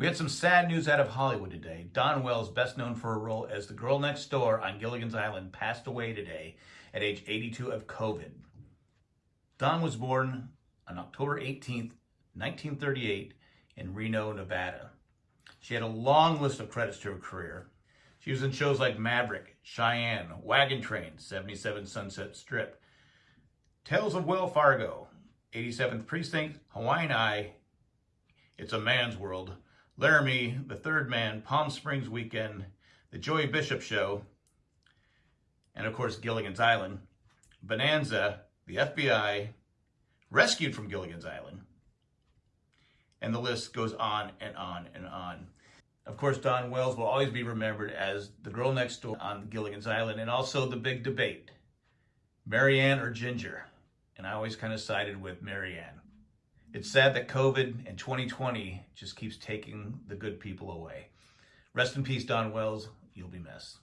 We had some sad news out of Hollywood today. Dawn Wells, best known for her role as the girl next door on Gilligan's Island, passed away today at age 82 of COVID. Dawn was born on October 18th, 1938 in Reno, Nevada. She had a long list of credits to her career. She was in shows like Maverick, Cheyenne, Wagon Train, 77 Sunset Strip, Tales of Will Fargo, 87th Precinct, Hawaiian Eye, It's a Man's World, Laramie, The Third Man, Palm Springs Weekend, The Joey Bishop Show, and of course Gilligan's Island, Bonanza, The FBI, Rescued from Gilligan's Island, and the list goes on and on and on. Of course, Dawn Wells will always be remembered as the girl next door on Gilligan's Island and also the big debate, Mary Ann or Ginger. And I always kind of sided with Mary Ann. It's sad that COVID and 2020 just keeps taking the good people away. Rest in peace, Dawn Wells. You'll be missed.